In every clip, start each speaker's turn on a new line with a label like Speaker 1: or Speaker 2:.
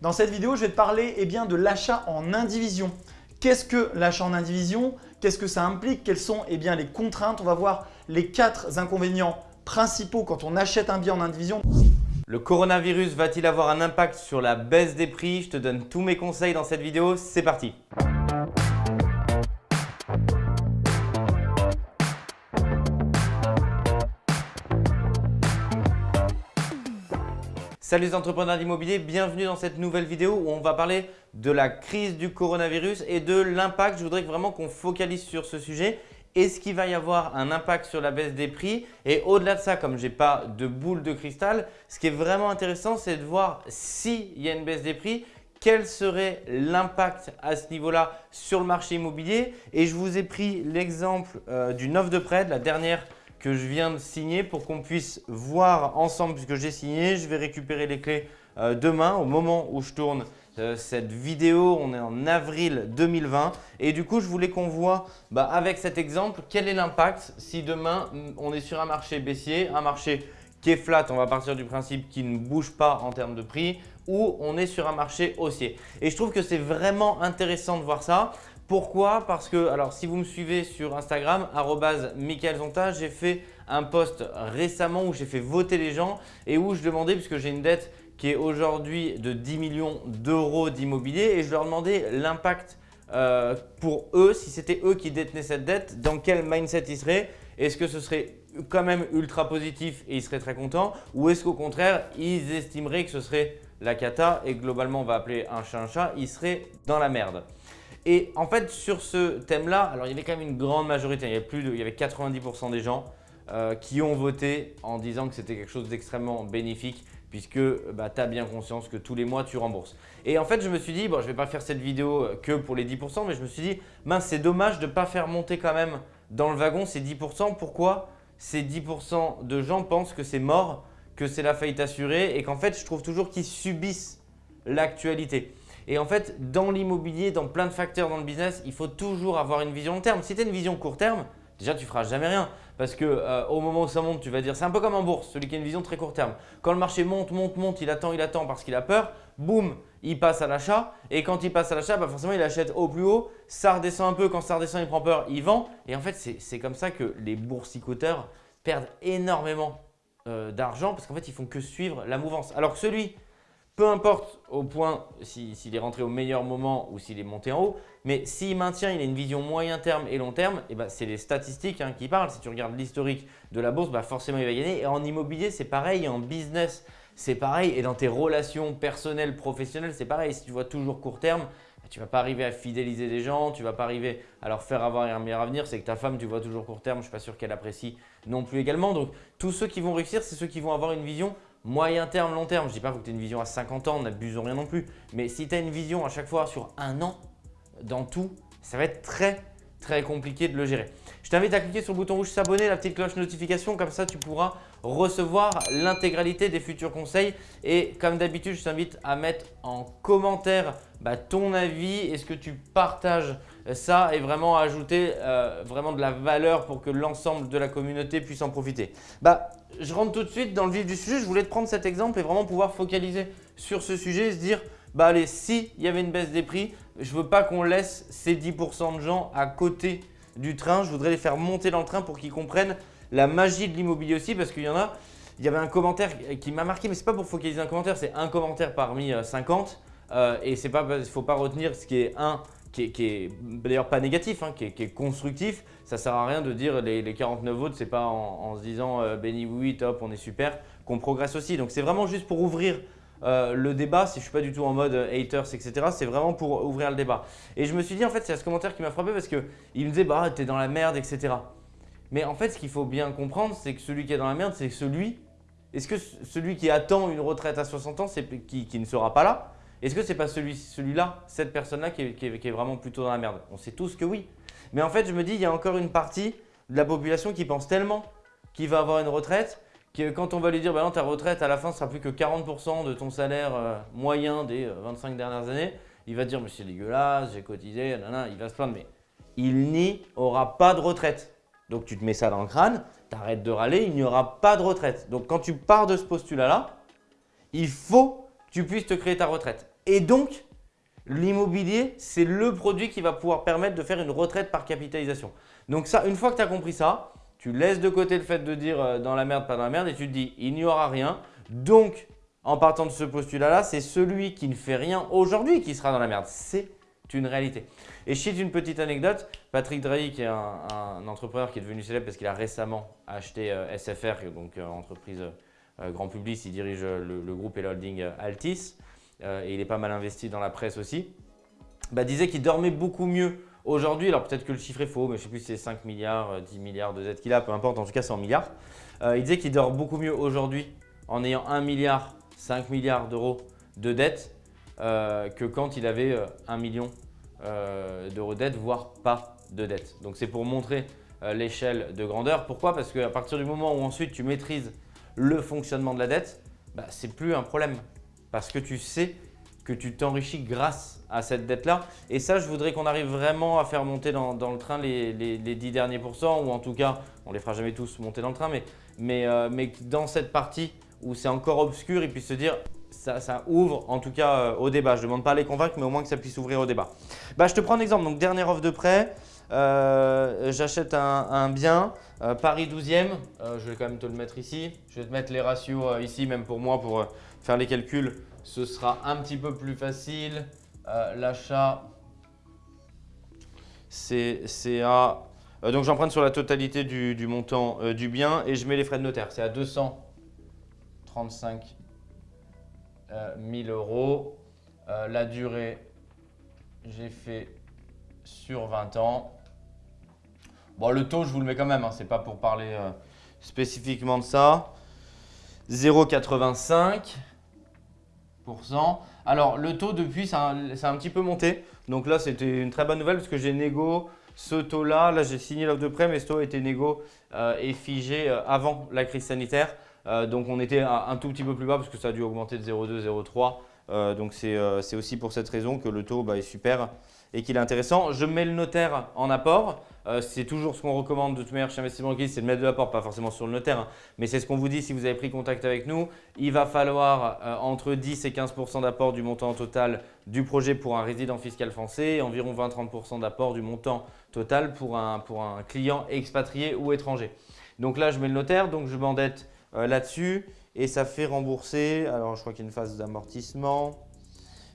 Speaker 1: Dans cette vidéo, je vais te parler eh bien, de l'achat en indivision. Qu'est-ce que l'achat en indivision? Qu'est-ce que ça implique? Quelles sont eh les contraintes? On va voir les quatre inconvénients principaux quand on achète un bien en indivision.
Speaker 2: Le coronavirus va-t-il avoir un impact sur la baisse des prix? Je te donne tous mes conseils dans cette vidéo, c'est parti Salut les entrepreneurs d'immobilier, bienvenue dans cette nouvelle vidéo où on va parler de la crise du coronavirus et de l'impact. Je voudrais vraiment qu'on focalise sur ce sujet. Est-ce qu'il va y avoir un impact sur la baisse des prix? Et au-delà de ça, comme je n'ai pas de boule de cristal, ce qui est vraiment intéressant, c'est de voir s'il y a une baisse des prix, quel serait l'impact à ce niveau-là sur le marché immobilier. Et je vous ai pris l'exemple euh, d'une offre de prêt, de la dernière que je viens de signer pour qu'on puisse voir ensemble puisque j'ai signé. Je vais récupérer les clés euh, demain au moment où je tourne euh, cette vidéo. On est en avril 2020 et du coup, je voulais qu'on voit bah, avec cet exemple quel est l'impact si demain mm, on est sur un marché baissier, un marché qui est flat, on va partir du principe qu'il ne bouge pas en termes de prix ou on est sur un marché haussier. Et je trouve que c'est vraiment intéressant de voir ça pourquoi? Parce que, alors si vous me suivez sur Instagram, Zonta, j'ai fait un post récemment où j'ai fait voter les gens et où je demandais, puisque j'ai une dette qui est aujourd'hui de 10 millions d'euros d'immobilier et je leur demandais l'impact euh, pour eux, si c'était eux qui détenaient cette dette, dans quel mindset ils seraient Est-ce que ce serait quand même ultra positif et ils seraient très contents ou est-ce qu'au contraire, ils estimeraient que ce serait la cata et globalement on va appeler un chat un chat, ils seraient dans la merde? Et en fait, sur ce thème-là, alors il y avait quand même une grande majorité, il y avait, plus il y avait 90% des gens euh, qui ont voté en disant que c'était quelque chose d'extrêmement bénéfique puisque bah, tu as bien conscience que tous les mois, tu rembourses. Et en fait, je me suis dit, je ne vais pas faire cette vidéo que pour les 10%, mais je me suis dit, mince, c'est dommage de ne pas faire monter quand même dans le wagon ces 10%. Pourquoi ces 10% de gens pensent que c'est mort, que c'est la faillite assurée et qu'en fait, je trouve toujours qu'ils subissent l'actualité. Et en fait, dans l'immobilier, dans plein de facteurs dans le business, il faut toujours avoir une vision long terme. Si tu as une vision court terme, déjà tu ne feras jamais rien. Parce que euh, au moment où ça monte, tu vas dire, c'est un peu comme en bourse, celui qui a une vision très court terme. Quand le marché monte, monte, monte, il attend, il attend parce qu'il a peur, boum, il passe à l'achat. Et quand il passe à l'achat, bah forcément il achète au plus haut, ça redescend un peu, quand ça redescend, il prend peur, il vend. Et en fait, c'est comme ça que les boursicoteurs perdent énormément euh, d'argent parce qu'en fait, ils font que suivre la mouvance. Alors que celui peu importe au point s'il est rentré au meilleur moment ou s'il est monté en haut, mais s'il maintient, il a une vision moyen terme et long terme, eh ben c'est les statistiques hein, qui parlent. Si tu regardes l'historique de la bourse, bah forcément il va gagner. Et en immobilier, c'est pareil, en business, c'est pareil. Et dans tes relations personnelles, professionnelles, c'est pareil. Si tu vois toujours court terme, bah, tu ne vas pas arriver à fidéliser des gens, tu ne vas pas arriver à leur faire avoir un meilleur avenir. C'est que ta femme, tu vois toujours court terme, je ne suis pas sûr qu'elle apprécie non plus également. Donc, tous ceux qui vont réussir, c'est ceux qui vont avoir une vision moyen terme, long terme. Je ne dis pas que tu aies une vision à 50 ans, n'abusons rien non plus. Mais si tu as une vision à chaque fois sur un an, dans tout, ça va être très très compliqué de le gérer. Je t'invite à cliquer sur le bouton rouge s'abonner, la petite cloche notification, comme ça tu pourras recevoir l'intégralité des futurs conseils. Et comme d'habitude, je t'invite à mettre en commentaire bah, ton avis, est-ce que tu partages ça et vraiment ajouter euh, vraiment de la valeur pour que l'ensemble de la communauté puisse en profiter. Bah, je rentre tout de suite dans le vif du sujet. Je voulais te prendre cet exemple et vraiment pouvoir focaliser sur ce sujet et se dire bah allez, s'il y avait une baisse des prix, je veux pas qu'on laisse ces 10% de gens à côté du train. Je voudrais les faire monter dans le train pour qu'ils comprennent la magie de l'immobilier aussi parce qu'il y en a, il y avait un commentaire qui m'a marqué, mais ce n'est pas pour focaliser un commentaire, c'est un commentaire parmi 50 euh, euh, et il ne faut pas retenir ce qui est un qui est, d'ailleurs pas négatif, hein, qui, est, constructif. Ça sert à rien de dire les, les 49 votes, c'est pas en, se disant euh, béni oui, top, on est super, qu'on progresse aussi. Donc c'est vraiment juste pour ouvrir euh, le débat, si je suis pas du tout en mode haters, etc. C'est vraiment pour ouvrir le débat. Et je me suis dit, en fait, c'est ce commentaire qui m'a frappé parce qu'il me disait, bah, t'es dans la merde, etc. Mais en fait, ce qu'il faut bien comprendre, c'est que celui qui est dans la merde, c'est celui… Est-ce que celui qui attend une retraite à 60 ans, qui, qui ne sera pas là? Est-ce que ce n'est pas celui-là, cette personne-là qui, est vraiment plutôt dans la merde? On sait tous que oui. Mais en fait, je me dis, il y a encore une partie de la population qui pense tellement qu'il va avoir une retraite que quand on va lui dire bah non, ta retraite à la fin sera plus que 40% de ton salaire euh, moyen des 25 euh, dernières années, il va dire mais c'est dégueulasse, j'ai cotisé, nanana, il va se plaindre. Mais il n'y aura pas de retraite. Donc tu te mets ça dans le crâne, tu arrêtes de râler, il n'y aura pas de retraite. Donc quand tu pars de ce postulat-là, il faut que tu puisses te créer ta retraite. Et donc, l'immobilier, c'est le produit qui va pouvoir permettre de faire une retraite par capitalisation. Donc ça, une fois que tu as compris ça, tu laisses de côté le fait de dire euh, dans la merde, pas dans la merde et tu te dis il n'y aura rien. Donc, en partant de ce postulat-là, c'est celui qui ne fait rien aujourd'hui qui sera dans la merde. C'est une réalité. Et je cite une petite anecdote. Patrick Drahi, qui est un, entrepreneur qui est devenu célèbre parce qu'il a récemment acheté euh, SFR, donc euh, entreprise grand public, il dirige le, groupe et holding Altis et il est pas mal investi dans la presse aussi, bah, disait qu'il dormait beaucoup mieux Aujourd'hui, alors peut-être que le chiffre est faux, mais je ne sais plus si c'est 5 milliards, 10 milliards de dettes qu'il a, peu importe, en tout cas c'est en milliards. Euh, il disait qu'il dort beaucoup mieux aujourd'hui en ayant 1 milliard, 5 milliards d'euros de dettes euh, que quand il avait 1 euh, million d'euros de dettes, voire pas de dettes. Donc c'est pour montrer l'échelle de grandeur. Pourquoi? Parce qu'à partir du moment où ensuite tu maîtrises le fonctionnement de la dette, bah, ce n'est plus un problème. Parce que tu sais que tu t'enrichis grâce à cette dette-là. Et ça, je voudrais qu'on arrive vraiment à faire monter dans, le train les, les, 10 derniers pourcents, ou en tout cas, on les fera jamais tous monter dans le train, mais, euh, mais dans cette partie où c'est encore obscur, ils puissent se dire ça, ça ouvre en tout cas euh, au débat. Je ne demande pas à les convaincre, mais au moins que ça puisse ouvrir au débat. Bah, je te prends un exemple. Donc, dernière offre de prêt. Euh, j'achète un, bien, Paris 12e, je vais quand même te le mettre ici. Je vais te mettre les ratios ici, même pour moi, pour faire les calculs ce sera un petit peu plus facile. Euh, l'achat, c'est à… Euh, donc j'emprunte sur la totalité du, montant euh, du bien et je mets les frais de notaire. C'est à 235 000 euros. la durée, j'ai fait sur 20 ans. Bon, le taux, je vous le mets quand même. Hein, Ce n'est pas pour parler spécifiquement de ça. 0,85. Alors, le taux depuis, ça a, un petit peu monté. Donc là, c'était une très bonne nouvelle parce que j'ai négo ce taux-là. Là, j'ai signé l'offre de prêt, mais ce taux était négo euh, et figé euh, avant la crise sanitaire. Euh, donc, on était un, tout petit peu plus bas parce que ça a dû augmenter de 0,2, 0,3. donc, c'est aussi pour cette raison que le taux bah, est super et qu'il est intéressant. Je mets le notaire en apport. Euh, c'est toujours ce qu'on recommande de toute manière chez Investissement Liquide, c'est de mettre de l'apport, pas forcément sur le notaire, hein. mais c'est ce qu'on vous dit si vous avez pris contact avec nous. Il va falloir euh, entre 10 et 15% d'apport du montant total du projet pour un résident fiscal français et environ 20-30 d'apport du montant total pour un, pour un client expatrié ou étranger. Donc là, je mets le notaire, donc je m'endette euh, là-dessus et ça fait rembourser, alors je crois qu'il y a une phase d'amortissement,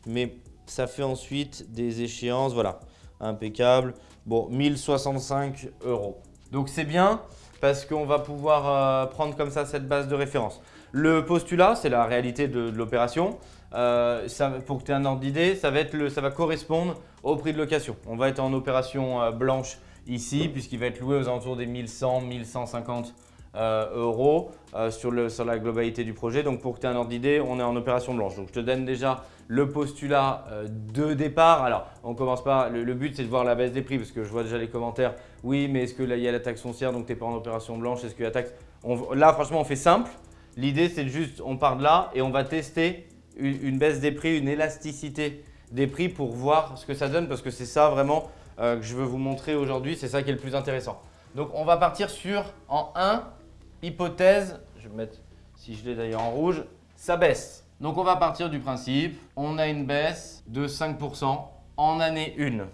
Speaker 2: mais ça fait ensuite des échéances, voilà, impeccable. Bon, 1065 euros. Donc c'est bien parce qu'on va pouvoir euh, prendre comme ça cette base de référence. Le postulat, c'est la réalité de, l'opération. Euh, pour que tu aies un ordre d'idée, ça, va correspondre au prix de location. On va être en opération euh, blanche ici puisqu'il va être loué aux alentours des 1100, 1150 euh, euros euh, sur, la globalité du projet. Donc pour que tu aies un ordre d'idée, on est en opération blanche. Donc je te donne déjà le postulat euh, de départ. Alors on commence pas, le, but c'est de voir la baisse des prix parce que je vois déjà les commentaires. Oui mais est-ce que là il y a la taxe foncière donc tu n'es pas en opération blanche Est-ce que la taxe… là franchement on fait simple. L'idée c'est juste, on part de là et on va tester une, baisse des prix, une élasticité des prix pour voir ce que ça donne parce que c'est ça vraiment que je veux vous montrer aujourd'hui. C'est ça qui est le plus intéressant. Donc on va partir sur en 1 hypothèse, je vais mettre, si je l'ai d'ailleurs en rouge, ça baisse. Donc on va partir du principe, on a une baisse de 5% en année 1.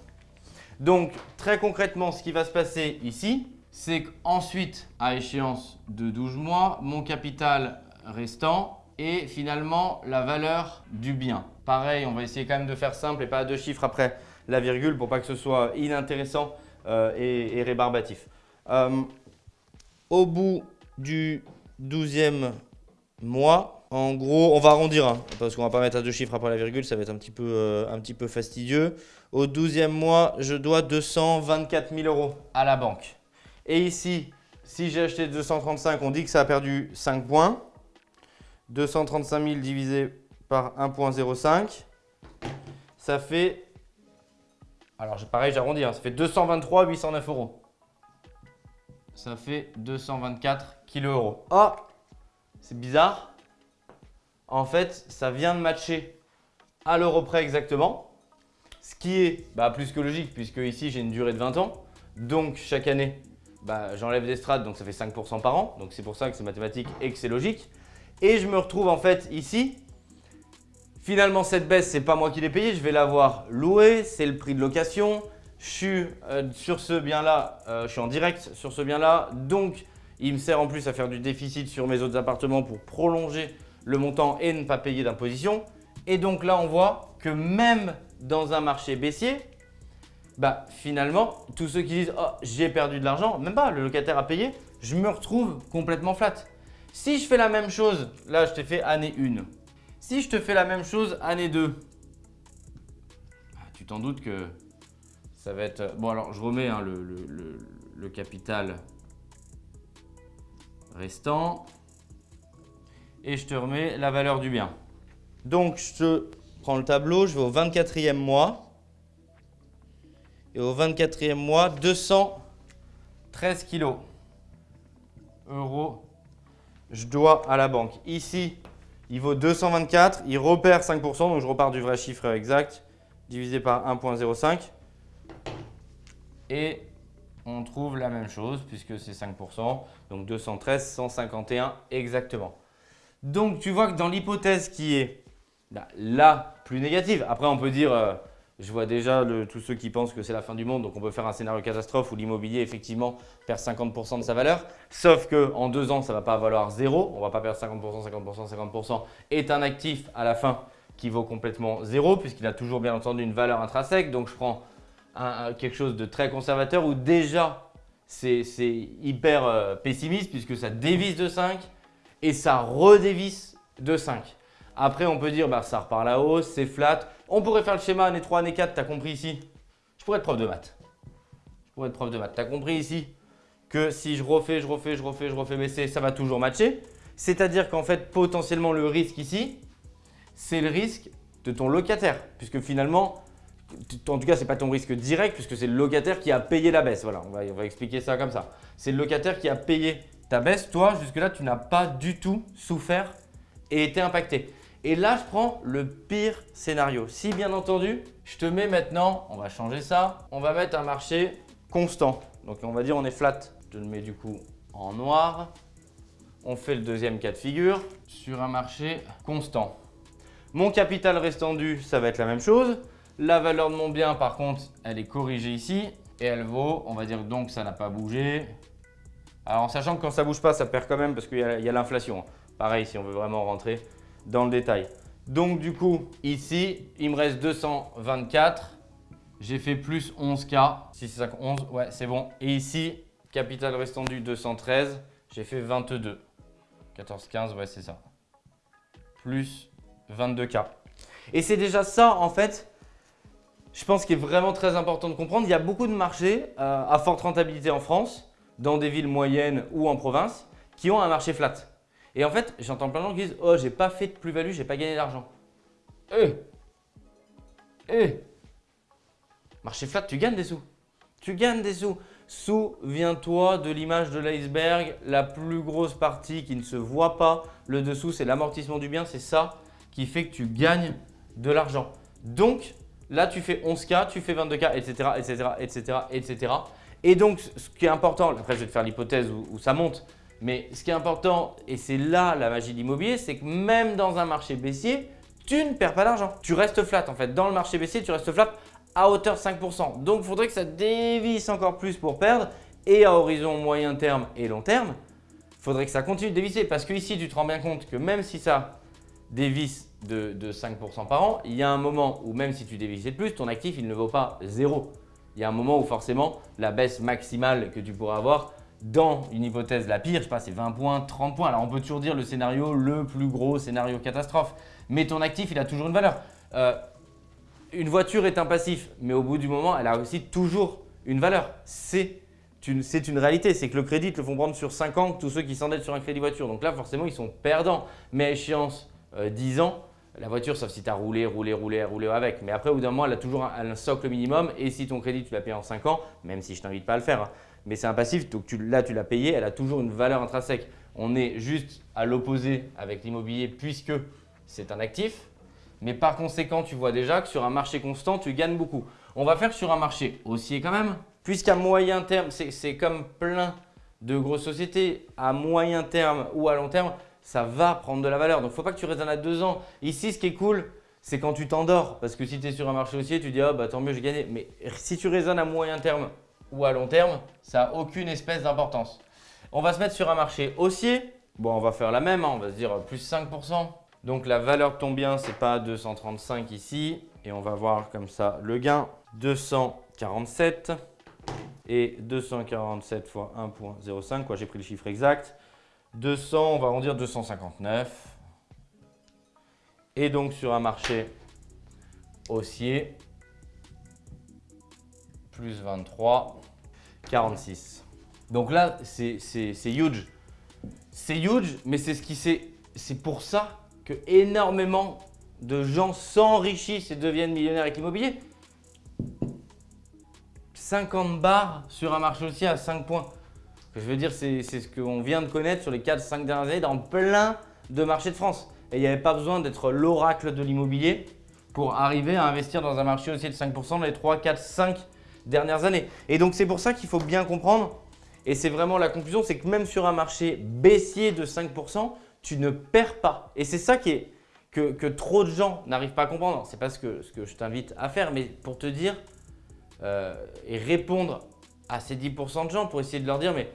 Speaker 2: Donc très concrètement, ce qui va se passer ici, c'est qu'ensuite, à échéance de 12 mois, mon capital restant est finalement la valeur du bien. Pareil, on va essayer quand même de faire simple et pas deux chiffres après la virgule pour pas que ce soit inintéressant euh, et, rébarbatif. Euh, au bout du 12e mois. En gros, on va arrondir, hein, parce qu'on va pas mettre à deux chiffres après la virgule, ça va être un petit peu, euh, fastidieux. Au 12e mois, je dois 224 000 euros à la banque. Et ici, si j'ai acheté 235, on dit que ça a perdu 5 points. 235 000 divisé par 1.05, ça fait, alors pareil j'arrondis, hein, ça fait 223 809 euros ça fait 224 kg euros. Oh, c'est bizarre. En fait, ça vient de matcher à l'euro près exactement. Ce qui est bah, plus que logique puisque ici j'ai une durée de 20 ans. Donc chaque année, bah, j'enlève des strates, donc ça fait 5% par an. Donc c'est pour ça que c'est mathématique et que c'est logique. Et je me retrouve en fait ici, Finalement, cette baisse, ce n'est pas moi qui l'ai payée, je vais l'avoir louée, c'est le prix de location. Je suis euh, sur ce bien-là, euh, je suis en direct sur ce bien-là, donc il me sert en plus à faire du déficit sur mes autres appartements pour prolonger le montant et ne pas payer d'imposition. Et donc là, on voit que même dans un marché baissier, bah finalement, tous ceux qui disent « Oh, j'ai perdu de l'argent », même pas, le locataire a payé, je me retrouve complètement flat. Si je fais la même chose, là je t'ai fait année 1. Si je te fais la même chose année 2, ah, tu t'en doutes que ça va être… Bon alors je remets hein, le, capital restant et je te remets la valeur du bien. Donc je prends le tableau, je vais au 24e mois. Et au 24e mois, 213 kilos euros je dois à la banque. Ici, il vaut 224, il repère 5%, donc je repars du vrai chiffre exact, divisé par 1.05. Et on trouve la même chose puisque c'est 5%, donc 213, 151 exactement. Donc tu vois que dans l'hypothèse qui est bah, la plus négative, après on peut dire… Euh, je vois déjà tous ceux qui pensent que c'est la fin du monde, donc on peut faire un scénario catastrophe où l'immobilier effectivement perd 50% de sa valeur. Sauf qu'en deux ans, ça ne va pas valoir zéro. On ne va pas perdre 50%, 50%, 50%. Est un actif à la fin qui vaut complètement zéro puisqu'il a toujours bien entendu une valeur intrinsèque. Donc je prends quelque chose de très conservateur où déjà c'est hyper euh, pessimiste puisque ça dévisse de 5 et ça redévisse de 5. Après, on peut dire bah, ça repart la hausse, c'est flat. On pourrait faire le schéma année 3, année 4, tu as compris ici? Je pourrais être prof de maths. Je pourrais être prof de maths. Tu as compris ici que si je refais, je refais, je refais, je refais baisser, ça va toujours matcher. C'est-à-dire qu'en fait, potentiellement, le risque ici, c'est le risque de ton locataire. Puisque finalement, en tout cas, ce n'est pas ton risque direct puisque c'est le locataire qui a payé la baisse. Voilà, on va, expliquer ça comme ça. C'est le locataire qui a payé ta baisse. Toi, jusque-là, tu n'as pas du tout souffert et été impacté. Et là, je prends le pire scénario. Si bien entendu, je te mets maintenant, on va changer ça, on va mettre un marché constant. Donc on va dire on est flat. Je le mets du coup en noir. On fait le deuxième cas de figure sur un marché constant. Mon capital restendu, ça va être la même chose. La valeur de mon bien, par contre, elle est corrigée ici et elle vaut, on va dire donc ça n'a pas bougé. Alors en sachant que quand ça ne bouge pas, ça perd quand même parce qu'il y a l'inflation. Pareil, si on veut vraiment rentrer, dans le détail. Donc du coup, ici, il me reste 224. J'ai fait plus 11K. Si c'est 11, ouais, c'est bon. Et ici, capital restendu 213. J'ai fait 22. 14, 15, ouais, c'est ça. Plus 22K. Et c'est déjà ça, en fait, je pense qu'il est vraiment très important de comprendre. Il y a beaucoup de marchés euh, à forte rentabilité en France, dans des villes moyennes ou en province, qui ont un marché flat. Et en fait, j'entends plein de gens qui disent « Oh, j'ai pas fait de plus-value, j'ai pas gagné d'argent. Eh Eh Marché flat, tu gagnes des sous. Tu gagnes des sous. Souviens-toi de l'image de l'iceberg, la plus grosse partie qui ne se voit pas. Le dessous, c'est l'amortissement du bien. C'est ça qui fait que tu gagnes de l'argent. Donc, là, tu fais 11K, tu fais 22K, etc., etc., etc., etc. Et donc, ce qui est important, après, je vais te faire l'hypothèse où ça monte, mais ce qui est important, et c'est là la magie de l'immobilier, c'est que même dans un marché baissier, tu ne perds pas d'argent. Tu restes flat en fait. Dans le marché baissier, tu restes flat à hauteur 5%. Donc, il faudrait que ça dévisse encore plus pour perdre. Et à horizon moyen terme et long terme, il faudrait que ça continue de dévisser. Parce que ici, tu te rends bien compte que même si ça dévisse de, 5% par an, il y a un moment où même si tu dévissais de plus, ton actif, il ne vaut pas zéro. Il y a un moment où forcément, la baisse maximale que tu pourras avoir dans une hypothèse la pire, je sais pas, c'est 20 points, 30 points. Alors on peut toujours dire le scénario, le plus gros scénario catastrophe. Mais ton actif, il a toujours une valeur. Euh, une voiture est un passif, mais au bout du moment, elle a aussi toujours une valeur. C'est une, une, réalité, c'est que le crédit, le font prendre sur 5 ans tous ceux qui s'endettent sur un crédit voiture. Donc là, forcément, ils sont perdants. Mais à échéance 10 euh, ans, la voiture, sauf si tu as roulé, roulé, roulé, roulé avec. Mais après, au bout d'un moment, elle a toujours un, socle minimum. Et si ton crédit, tu l'as payé en 5 ans, même si je t'invite pas à le faire, hein, mais c'est un passif, donc là tu l'as payé, elle a toujours une valeur intrinsèque. On est juste à l'opposé avec l'immobilier puisque c'est un actif, mais par conséquent, tu vois déjà que sur un marché constant, tu gagnes beaucoup. On va faire sur un marché haussier quand même, puisqu'à moyen terme, c'est comme plein de grosses sociétés, à moyen terme ou à long terme, ça va prendre de la valeur. Donc, il ne faut pas que tu raisonnes à deux ans. Ici, ce qui est cool, c'est quand tu t'endors. Parce que si tu es sur un marché haussier, tu dis ah bah tant mieux, j'ai gagné. Mais si tu raisonnes à moyen terme ou à long terme, ça n'a aucune espèce d'importance. On va se mettre sur un marché haussier. Bon, on va faire la même, hein. on va se dire plus 5%. Donc la valeur de ton bien, ce n'est pas 235 ici. Et on va voir comme ça le gain, 247 et 247 fois 1.05, quoi j'ai pris le chiffre exact. 200, on va en dire 259. Et donc sur un marché haussier, plus 23, 46. Donc là, c'est huge. C'est huge, mais c'est ce qui c'est pour ça que énormément de gens s'enrichissent et deviennent millionnaires avec l'immobilier. 50 bars sur un marché haussier à 5 points. Je veux dire, c'est ce qu'on vient de connaître sur les 4-5 dernières années dans plein de marchés de France. Et il n'y avait pas besoin d'être l'oracle de l'immobilier pour arriver à investir dans un marché haussier de 5% dans les 3, 4, 5 dernières années. Et donc, c'est pour ça qu'il faut bien comprendre, et c'est vraiment la conclusion, c'est que même sur un marché baissier de 5%, tu ne perds pas. Et c'est ça qui est, que, trop de gens n'arrivent pas à comprendre. C'est pas ce que, ce que je t'invite à faire, mais pour te dire euh, et répondre à ces 10% de gens pour essayer de leur dire, mais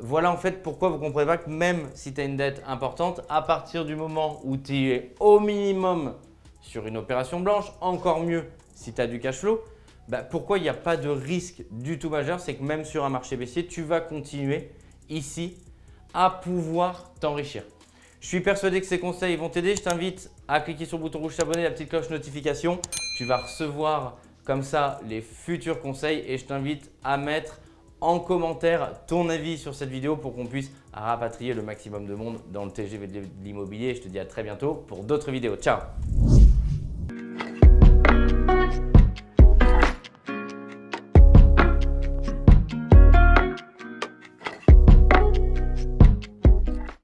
Speaker 2: voilà en fait pourquoi vous ne comprenez pas que même si tu as une dette importante, à partir du moment où tu es au minimum sur une opération blanche, encore mieux si tu as du cash flow, bah, pourquoi il n'y a pas de risque du tout majeur C'est que même sur un marché baissier, tu vas continuer ici à pouvoir t'enrichir. Je suis persuadé que ces conseils vont t'aider. Je t'invite à cliquer sur le bouton rouge s'abonner, la petite cloche notification. Tu vas recevoir comme ça les futurs conseils et je t'invite à mettre en commentaire ton avis sur cette vidéo pour qu'on puisse rapatrier le maximum de monde dans le TGV de l'immobilier. Je te dis à très bientôt pour d'autres vidéos. Ciao